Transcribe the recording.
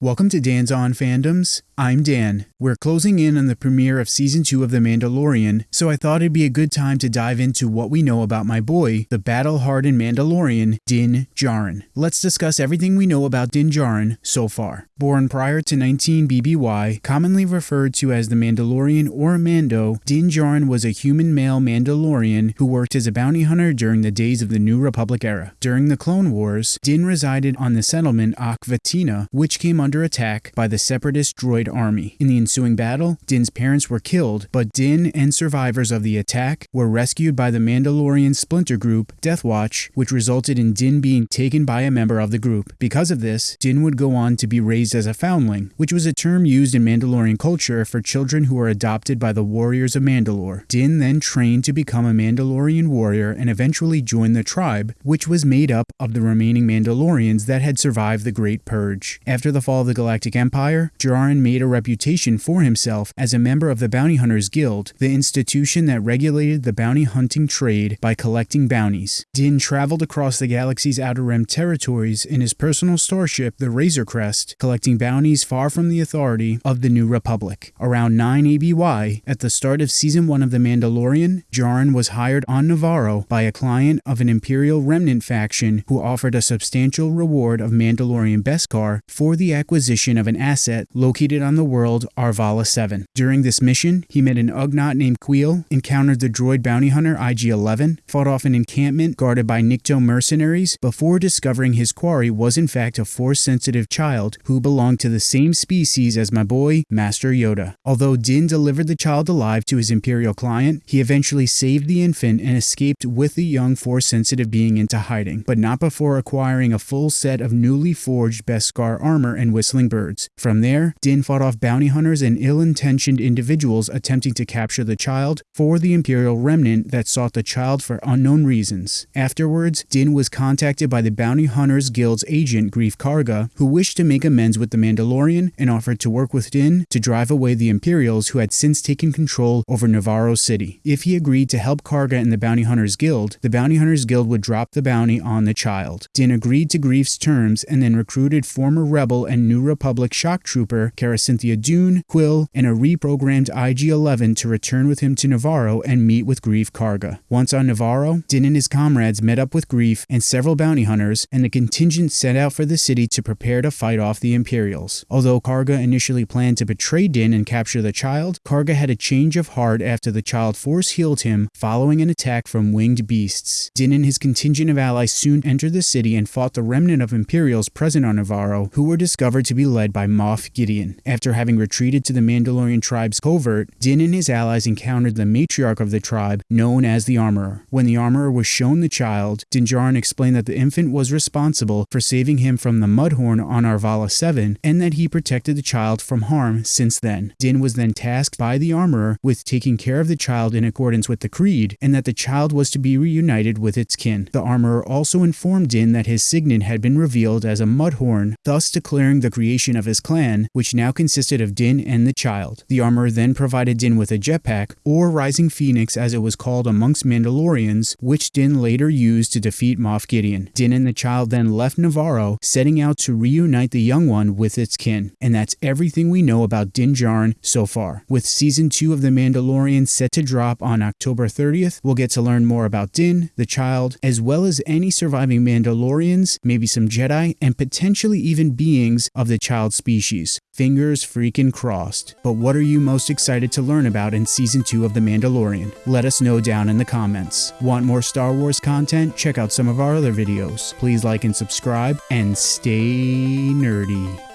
Welcome to Dan's On Fandoms. I'm Dan. We're closing in on the premiere of season 2 of The Mandalorian, so I thought it'd be a good time to dive into what we know about my boy, the battle-hardened Mandalorian, Din Djarin. Let's discuss everything we know about Din Djarin so far. Born prior to 19 BBY, commonly referred to as the Mandalorian or Mando, Din Djarin was a human male Mandalorian who worked as a bounty hunter during the days of the New Republic era. During the Clone Wars, Din resided on the settlement Aq Vetina, which came attack by the separatist droid army. In the ensuing battle, Din's parents were killed, but Din and survivors of the attack were rescued by the Mandalorian splinter group, Death Watch, which resulted in Din being taken by a member of the group. Because of this, Din would go on to be raised as a foundling, which was a term used in Mandalorian culture for children who were adopted by the warriors of Mandalore. Din then trained to become a Mandalorian warrior and eventually joined the tribe, which was made up of the remaining Mandalorians that had survived the Great Purge. After the fall of the Galactic Empire, Djarin made a reputation for himself as a member of the Bounty Hunters Guild, the institution that regulated the bounty hunting trade by collecting bounties. Din traveled across the galaxy's outer rim territories in his personal starship, the Razor Crest, collecting bounties far from the authority of the New Republic. Around 9 ABY, at the start of Season 1 of The Mandalorian, Djarin was hired on Nevarro by a client of an Imperial Remnant faction who offered a substantial reward of Mandalorian Beskar for the acquisition of an asset located on the world Arvala 7. During this mission, he met an Ugnaught named Kuiil, encountered the droid bounty hunter IG-11, fought off an encampment guarded by Nikto mercenaries before discovering his quarry was in fact a Force-sensitive child who belonged to the same species as my boy, Master Yoda. Although Din delivered the child alive to his Imperial client, he eventually saved the infant and escaped with the young Force-sensitive being into hiding, but not before acquiring a full set of newly forged Beskar armor and whistling birds. From there, Din fought off bounty hunters and ill-intentioned individuals attempting to capture the child for the Imperial Remnant that sought the child for unknown reasons. Afterwards, Din was contacted by the Bounty Hunters Guild's agent Greef Karga, who wished to make amends with the Mandalorian and offered to work with Din to drive away the Imperials who had since taken control over Nevarro City. If he agreed to help Karga and the Bounty Hunters Guild, the Bounty Hunters Guild would drop the bounty on the child. Din agreed to Greef's terms and then recruited former Rebel and New Republic shock trooper Cara Cynthia Dune, Kuiil, and a reprogrammed IG-11 to return with him to Nevarro and meet with Greef Karga. Once on Nevarro, Din and his comrades met up with Greef and several bounty hunters, and the contingent set out for the city to prepare to fight off the Imperials. Although Karga initially planned to betray Din and capture the child, Karga had a change of heart after the child force healed him following an attack from winged beasts. Din and his contingent of allies soon entered the city and fought the remnant of Imperials present on Nevarro, who were discovered to be led by Moff Gideon. After having retreated to the Mandalorian tribe's covert, Din and his allies encountered the matriarch of the tribe, known as the Armorer. When the Armorer was shown the child, Din Djarin explained that the infant was responsible for saving him from the Mudhorn on Arvala 7 and that he protected the child from harm since then. Din was then tasked by the Armorer with taking care of the child in accordance with the Creed and that the child was to be reunited with its kin. The Armorer also informed Din that his signet had been revealed as a Mudhorn, thus declaring the creation of his clan, which now consisted of of Din and the child. The armor then provided Din with a jetpack, or Rising Phoenix as it was called amongst Mandalorians, which Din later used to defeat Moff Gideon. Din and the child then left Nevarro, setting out to reunite the young one with its kin. And that's everything we know about Din Djarin so far. With season 2 of The Mandalorian set to drop on October 30th, we'll get to learn more about Din, the child, as well as any surviving Mandalorians, maybe some Jedi, and potentially even beings of the child species. Fingers freaking crossed. But what are you most excited to learn about in Season 2 of The Mandalorian? Let us know down in the comments. Want more Star Wars content? Check out some of our other videos. Please like and subscribe, and stay nerdy.